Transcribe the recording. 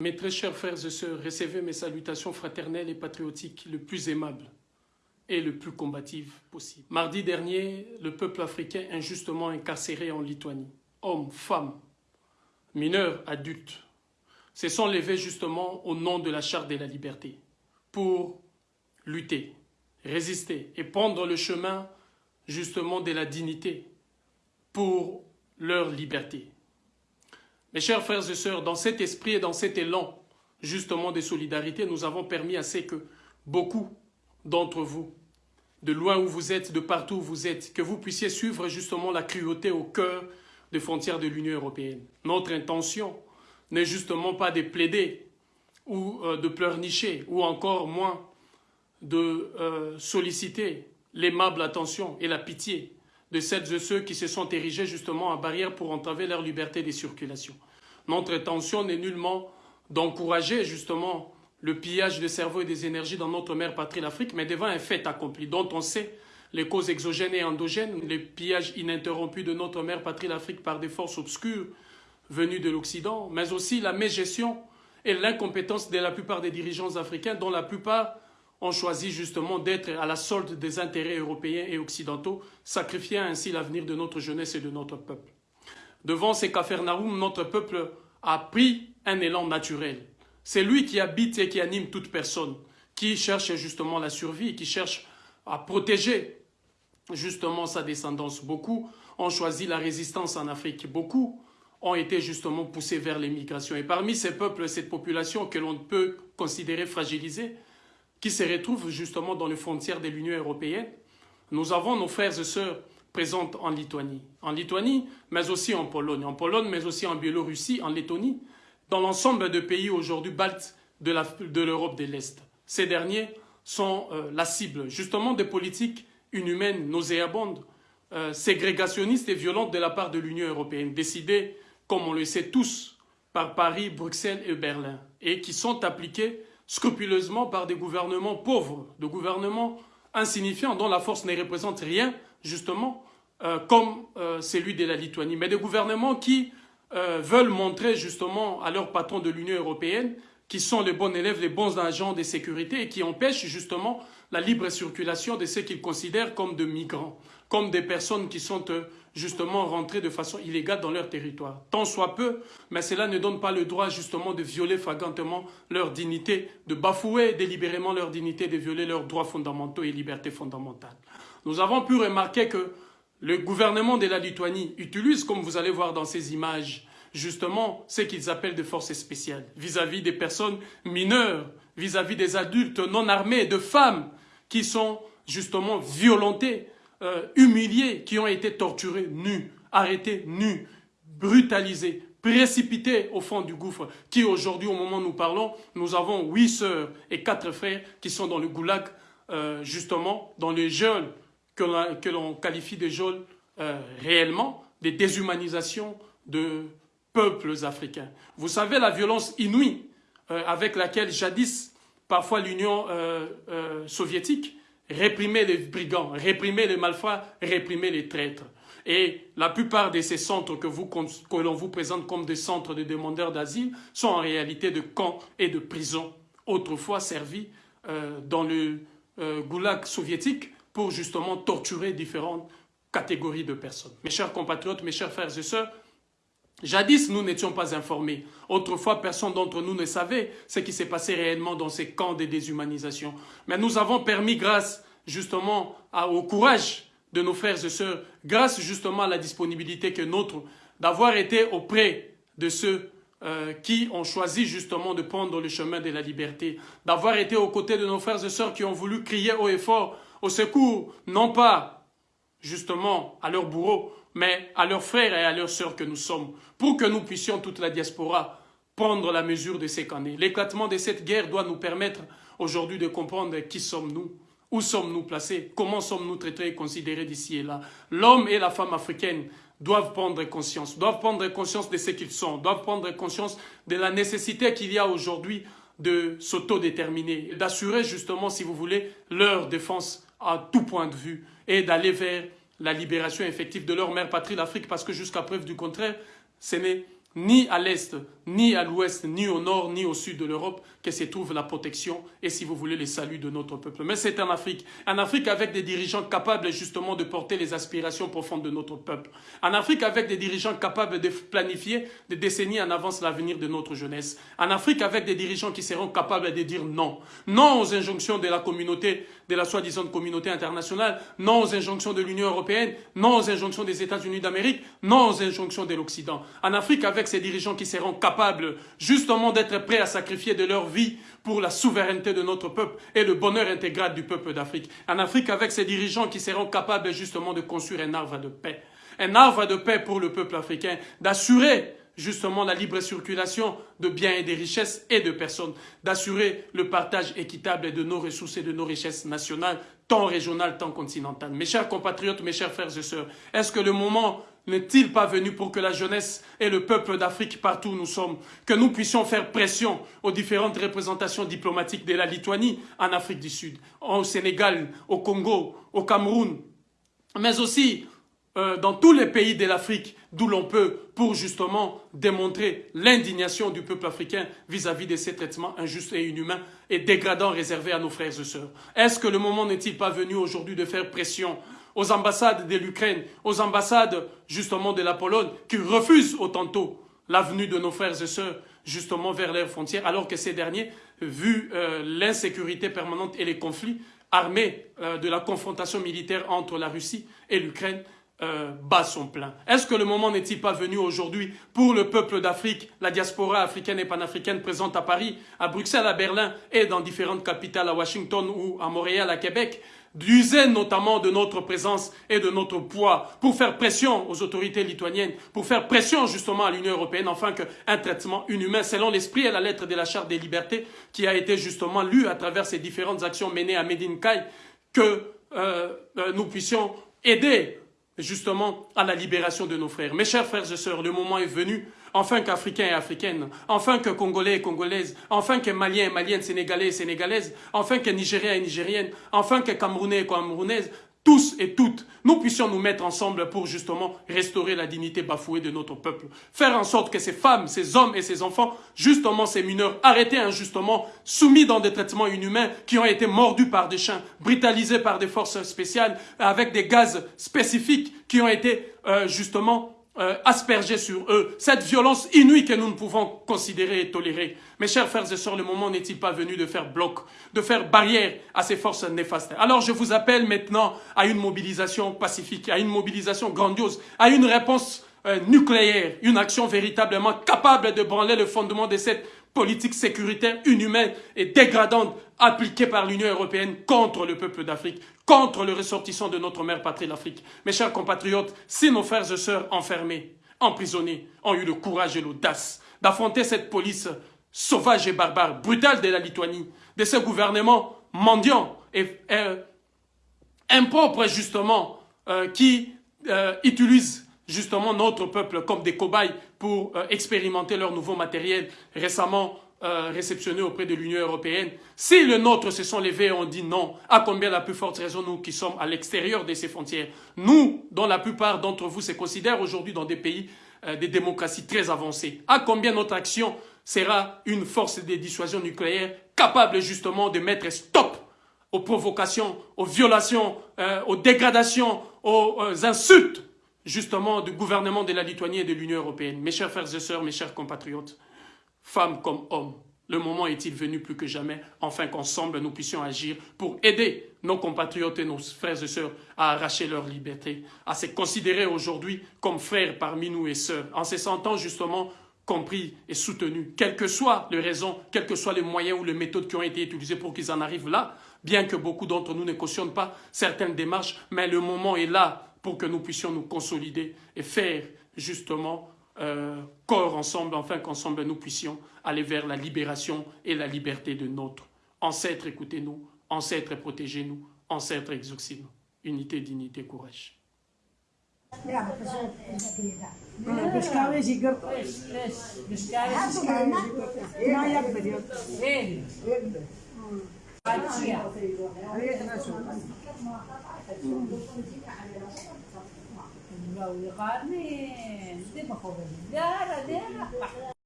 Mes très chers frères et sœurs, recevez mes salutations fraternelles et patriotiques le plus aimables et le plus combative possible. Mardi dernier, le peuple africain injustement incarcéré en Lituanie, hommes, femmes, mineurs, adultes, se sont levés justement au nom de la charte de la liberté pour lutter, résister et prendre le chemin justement de la dignité pour leur liberté. Mes chers frères et sœurs, dans cet esprit et dans cet élan justement de solidarité, nous avons permis à ce que beaucoup d'entre vous de loin où vous êtes, de partout où vous êtes, que vous puissiez suivre justement la cruauté au cœur des frontières de l'Union européenne. Notre intention n'est justement pas de plaider ou euh, de pleurnicher, ou encore moins de euh, solliciter l'aimable attention et la pitié de celles et ceux qui se sont érigés justement en barrière pour entraver leur liberté de circulation. Notre intention n'est nullement d'encourager justement le pillage des cerveaux et des énergies dans notre mère patrie, l'Afrique, mais devant un fait accompli dont on sait les causes exogènes et endogènes, le pillage ininterrompu de notre mère patrie, l'Afrique, par des forces obscures venues de l'Occident, mais aussi la mégestion et l'incompétence de la plupart des dirigeants africains, dont la plupart ont choisi justement d'être à la solde des intérêts européens et occidentaux, sacrifiant ainsi l'avenir de notre jeunesse et de notre peuple. Devant ces Capernaum, notre peuple a pris un élan naturel. C'est lui qui habite et qui anime toute personne, qui cherche justement la survie, qui cherche à protéger justement sa descendance. Beaucoup ont choisi la résistance en Afrique. Beaucoup ont été justement poussés vers l'émigration. Et parmi ces peuples, cette population que l'on peut considérer fragilisée, qui se retrouve justement dans les frontières de l'Union européenne, nous avons nos frères et sœurs présents en Lituanie. En Lituanie, mais aussi en Pologne. En Pologne, mais aussi en Biélorussie, en Lettonie, dans l'ensemble de pays aujourd'hui baltes de l'Europe de l'Est. Ces derniers sont euh, la cible justement des politiques inhumaines, nauséabondes, euh, ségrégationnistes et violentes de la part de l'Union européenne, décidées, comme on le sait tous, par Paris, Bruxelles et Berlin, et qui sont appliquées scrupuleusement par des gouvernements pauvres, de gouvernements insignifiants dont la force ne représente rien, justement, euh, comme celui de la Lituanie, mais des gouvernements qui euh, veulent montrer justement à leurs patrons de l'Union européenne qui sont les bons élèves, les bons agents de sécurité et qui empêchent justement la libre circulation de ceux qu'ils considèrent comme de migrants, comme des personnes qui sont euh, justement rentrées de façon illégale dans leur territoire. Tant soit peu, mais cela ne donne pas le droit justement de violer flagrantement leur dignité, de bafouer délibérément leur dignité, de violer leurs droits fondamentaux et libertés fondamentales. Nous avons pu remarquer que le gouvernement de la Lituanie utilise, comme vous allez voir dans ces images, justement ce qu'ils appellent des forces spéciales vis-à-vis des personnes mineures, vis-à-vis des adultes non armés, de femmes qui sont justement violentées, euh, humiliées, qui ont été torturées nues, arrêtées nues, brutalisées, précipitées au fond du gouffre, qui aujourd'hui, au moment où nous parlons, nous avons huit sœurs et quatre frères qui sont dans le goulag, euh, justement, dans le geôles que l'on qualifie de geôles euh, réellement, des déshumanisations de peuples africains. Vous savez la violence inouïe euh, avec laquelle jadis, parfois l'Union euh, soviétique réprimait les brigands, réprimait les malfrats, réprimait les traîtres. Et la plupart de ces centres que, que l'on vous présente comme des centres de demandeurs d'asile sont en réalité de camps et de prisons, autrefois servis dans le goulag soviétique pour justement torturer différentes catégories de personnes. Mes chers compatriotes, mes chers frères et sœurs, Jadis, nous n'étions pas informés. Autrefois, personne d'entre nous ne savait ce qui s'est passé réellement dans ces camps de déshumanisation. Mais nous avons permis, grâce justement au courage de nos frères et sœurs, grâce justement à la disponibilité que notre, d'avoir été auprès de ceux euh, qui ont choisi justement de prendre le chemin de la liberté, d'avoir été aux côtés de nos frères et sœurs qui ont voulu crier haut et fort au secours, non pas justement à leurs bourreaux, mais à leurs frères et à leurs sœurs que nous sommes, pour que nous puissions, toute la diaspora, prendre la mesure de ces qu'en L'éclatement de cette guerre doit nous permettre aujourd'hui de comprendre qui sommes-nous, où sommes-nous placés, comment sommes-nous traités et considérés d'ici et là. L'homme et la femme africaine doivent prendre conscience, doivent prendre conscience de ce qu'ils sont, doivent prendre conscience de la nécessité qu'il y a aujourd'hui de s'autodéterminer, d'assurer justement, si vous voulez, leur défense à tout point de vue et d'aller vers la libération effective de leur mère patrie, l'Afrique, parce que jusqu'à preuve du contraire, ce n'est ni à l'est, ni à l'ouest, ni au nord, ni au sud de l'Europe que se trouve la protection et, si vous voulez, le salut de notre peuple. Mais c'est en Afrique. En Afrique avec des dirigeants capables justement de porter les aspirations profondes de notre peuple. En Afrique avec des dirigeants capables de planifier des décennies en avance l'avenir de notre jeunesse. En Afrique avec des dirigeants qui seront capables de dire non. Non aux injonctions de la communauté, de la soi-disant communauté internationale. Non aux injonctions de l'Union européenne. Non aux injonctions des États-Unis d'Amérique. Non aux injonctions de l'Occident. En Afrique avec ces dirigeants qui seront capables justement d'être prêts à sacrifier de leur vie pour la souveraineté de notre peuple et le bonheur intégral du peuple d'Afrique. En Afrique, avec ces dirigeants qui seront capables justement de construire un arbre de paix. Un arbre de paix pour le peuple africain, d'assurer justement la libre circulation de biens et de richesses et de personnes, d'assurer le partage équitable de nos ressources et de nos richesses nationales, tant régionales, tant continentales. Mes chers compatriotes, mes chers frères et sœurs, est-ce que le moment n'est-il pas venu pour que la jeunesse et le peuple d'Afrique, partout où nous sommes, que nous puissions faire pression aux différentes représentations diplomatiques de la Lituanie en Afrique du Sud, au Sénégal, au Congo, au Cameroun, mais aussi euh, dans tous les pays de l'Afrique d'où l'on peut pour justement démontrer l'indignation du peuple africain vis-à-vis de ces traitements injustes et inhumains et dégradants réservés à nos frères et sœurs. Est-ce que le moment n'est-il pas venu aujourd'hui de faire pression aux ambassades de l'Ukraine, aux ambassades justement de la Pologne, qui refusent autant tôt la venue de nos frères et sœurs justement vers leurs frontières, alors que ces derniers, vu euh, l'insécurité permanente et les conflits armés euh, de la confrontation militaire entre la Russie et l'Ukraine, euh, bat son plein. Est-ce que le moment n'est-il pas venu aujourd'hui pour le peuple d'Afrique, la diaspora africaine et panafricaine présente à Paris, à Bruxelles, à Berlin et dans différentes capitales, à Washington ou à Montréal, à Québec, d'user notamment de notre présence et de notre poids pour faire pression aux autorités lituaniennes, pour faire pression justement à l'Union européenne, afin qu'un traitement inhumain, selon l'esprit et la lettre de la Charte des libertés, qui a été justement lue à travers ces différentes actions menées à Medine Kai, que euh, euh, nous puissions aider justement à la libération de nos frères. Mes chers frères et sœurs, le moment est venu, enfin qu'Africains et Africaines, enfin que Congolais et Congolaises, enfin que Maliens et Maliennes, Sénégalais et Sénégalaises, enfin que Nigériens et Nigériennes, enfin que Camerounais et Camerounaises, tous et toutes, nous puissions nous mettre ensemble pour justement restaurer la dignité bafouée de notre peuple. Faire en sorte que ces femmes, ces hommes et ces enfants, justement ces mineurs, arrêtés injustement, soumis dans des traitements inhumains, qui ont été mordus par des chiens, brutalisés par des forces spéciales, avec des gaz spécifiques qui ont été euh, justement euh, asperger sur eux, cette violence inouïe que nous ne pouvons considérer et tolérer. Mes chers frères et sœurs, le moment n'est-il pas venu de faire bloc, de faire barrière à ces forces néfastes? Alors je vous appelle maintenant à une mobilisation pacifique, à une mobilisation grandiose, à une réponse euh, nucléaire, une action véritablement capable de branler le fondement de cette politique sécuritaire inhumaine et dégradante appliquée par l'Union européenne contre le peuple d'Afrique, contre le ressortissant de notre mère patrie l'Afrique. Mes chers compatriotes, si nos frères et sœurs enfermés, emprisonnés, ont eu le courage et l'audace d'affronter cette police sauvage et barbare, brutale de la Lituanie, de ce gouvernement mendiant et euh, impropre justement, euh, qui euh, utilise justement notre peuple comme des cobayes pour euh, expérimenter leur nouveau matériel récemment euh, réceptionné auprès de l'Union européenne. Si le nôtre se sont levés et ont dit non, à combien la plus forte raison nous qui sommes à l'extérieur de ces frontières, nous, dont la plupart d'entre vous se considèrent aujourd'hui dans des pays, euh, des démocraties très avancées, à combien notre action sera une force de dissuasion nucléaire capable justement de mettre stop aux provocations, aux violations, aux dégradations, aux insultes justement du gouvernement de la Lituanie et de l'Union européenne. Mes chers frères et sœurs, mes chers compatriotes, femmes comme hommes, le moment est-il venu plus que jamais, enfin qu'ensemble nous puissions agir pour aider nos compatriotes et nos frères et sœurs à arracher leur liberté, à se considérer aujourd'hui comme frères parmi nous et sœurs, en se sentant justement compris et soutenus, quelles que soient les raisons, quels que soient les moyens ou les méthodes qui ont été utilisés pour qu'ils en arrivent là, bien que beaucoup d'entre nous ne cautionnent pas certaines démarches, mais le moment est là pour que nous puissions nous consolider et faire justement euh, corps ensemble, enfin qu'ensemble nous puissions aller vers la libération et la liberté de notre ancêtre, écoutez-nous, ancêtre, protégez-nous, ancêtre, exaucez-nous. Unité, dignité, courage. Gauri करणे ते पकवले द्या द्या